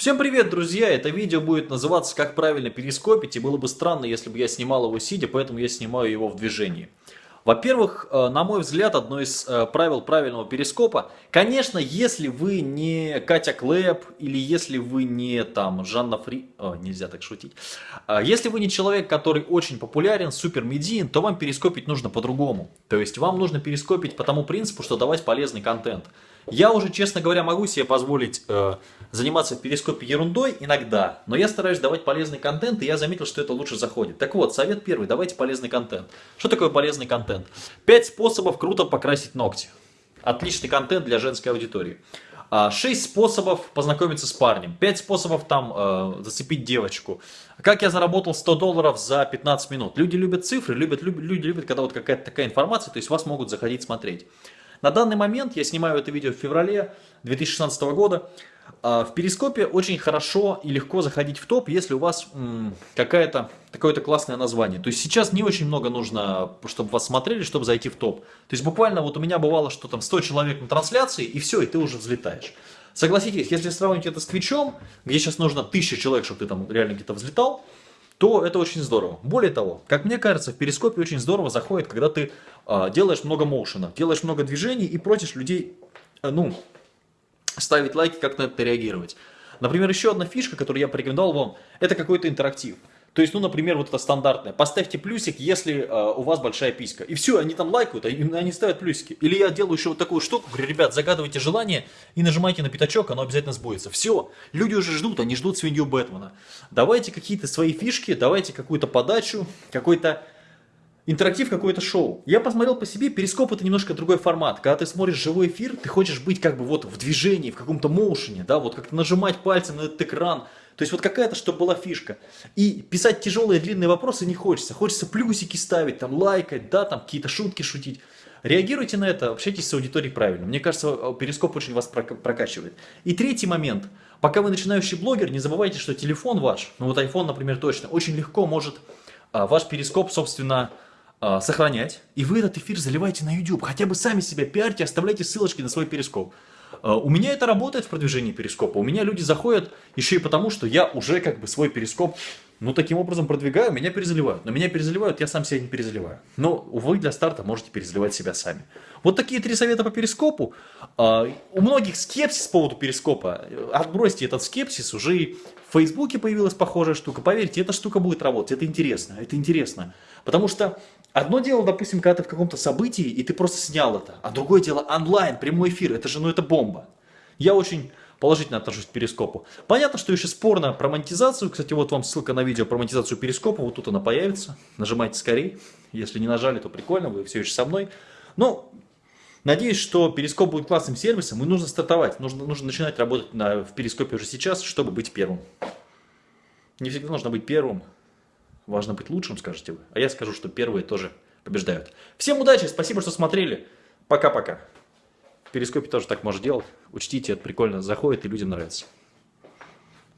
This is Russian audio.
Всем привет, друзья! Это видео будет называться «Как правильно перископить», и было бы странно, если бы я снимал его сидя, поэтому я снимаю его в движении. Во-первых, э, на мой взгляд, одно из э, правил правильного перископа, конечно, если вы не Катя Клэп или если вы не там Жанна Фри... О, нельзя так шутить. А если вы не человек, который очень популярен, супер медиен, то вам перископить нужно по-другому. То есть вам нужно перископить по тому принципу, что давать полезный контент. Я уже, честно говоря, могу себе позволить э, заниматься в перископе ерундой иногда, но я стараюсь давать полезный контент, и я заметил, что это лучше заходит. Так вот, совет первый, давайте полезный контент. Что такое полезный контент? Пять способов круто покрасить ногти. Отличный контент для женской аудитории. А, шесть способов познакомиться с парнем. Пять способов там э, зацепить девочку. Как я заработал 100 долларов за 15 минут. Люди любят цифры, любят, любят, люди любят, когда вот какая-то такая информация, то есть вас могут заходить смотреть. На данный момент, я снимаю это видео в феврале 2016 года, а, в перископе очень хорошо и легко заходить в топ, если у вас какое-то какое-то классное название. То есть сейчас не очень много нужно, чтобы вас смотрели, чтобы зайти в топ. То есть буквально вот у меня бывало, что там 100 человек на трансляции, и все, и ты уже взлетаешь. Согласитесь, если сравнить это с Твичом, где сейчас нужно 1000 человек, чтобы ты там реально где-то взлетал, то это очень здорово. Более того, как мне кажется, в перископе очень здорово заходит, когда ты делаешь много моушена, делаешь много движений и просишь людей, э, ну, ставить лайки, как на это реагировать. Например, еще одна фишка, которую я порекомендовал вам, это какой-то интерактив. То есть, ну, например, вот это стандартное. Поставьте плюсик, если э, у вас большая писька. И все, они там лайкают, а они ставят плюсики. Или я делаю еще вот такую штуку, говорю, ребят, загадывайте желание и нажимайте на пятачок, оно обязательно сбудется. Все, люди уже ждут, они ждут свинью Бэтмена. Давайте какие-то свои фишки, давайте какую-то подачу, какой-то интерактив, какое-то шоу. Я посмотрел по себе, перископ это немножко другой формат. Когда ты смотришь живой эфир, ты хочешь быть как бы вот в движении, в каком-то моушене, да, вот как-то нажимать пальцем на этот экран, то есть вот какая-то, чтобы была фишка. И писать тяжелые длинные вопросы не хочется. Хочется плюсики ставить, там лайкать, да, там какие-то шутки шутить. Реагируйте на это, общайтесь с аудиторией правильно. Мне кажется, перископ очень вас прокачивает. И третий момент. Пока вы начинающий блогер, не забывайте, что телефон ваш, ну вот iPhone, например, точно, очень легко может а, ваш перископ, собственно, а, сохранять. И вы этот эфир заливаете на YouTube. Хотя бы сами себя пиарьте, оставляйте ссылочки на свой перископ. А, у меня это работает в продвижении перископа. У меня люди заходят еще и потому, что я уже как бы свой перископ, ну, таким образом продвигаю, меня перезаливают. Но меня перезаливают, я сам себя не перезаливаю. Но вы для старта можете перезаливать себя сами. Вот такие три совета по перископу. А, у многих скепсис по поводу перископа. Отбросьте этот скепсис, уже и в Фейсбуке появилась похожая штука. Поверьте, эта штука будет работать, это интересно, это интересно. Потому что Одно дело, допустим, когда ты в каком-то событии, и ты просто снял это, а другое дело онлайн, прямой эфир, это же, ну это бомба. Я очень положительно отношусь к перископу. Понятно, что еще спорно про монетизацию. Кстати, вот вам ссылка на видео про монетизацию перископа, вот тут она появится. Нажимайте скорее. Если не нажали, то прикольно, вы все еще со мной. Но надеюсь, что перископ будет классным сервисом, и нужно стартовать. Нужно, нужно начинать работать на, в перископе уже сейчас, чтобы быть первым. Не всегда нужно быть первым, Важно быть лучшим, скажете вы. А я скажу, что первые тоже побеждают. Всем удачи, спасибо, что смотрели. Пока-пока. В перископе тоже так можно делать. Учтите, это прикольно заходит и людям нравится.